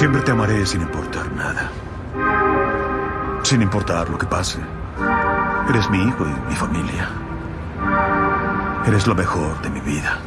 Siempre te amaré sin importar nada. Sin importar lo que pase. Eres mi hijo y mi familia. Eres lo mejor de mi vida.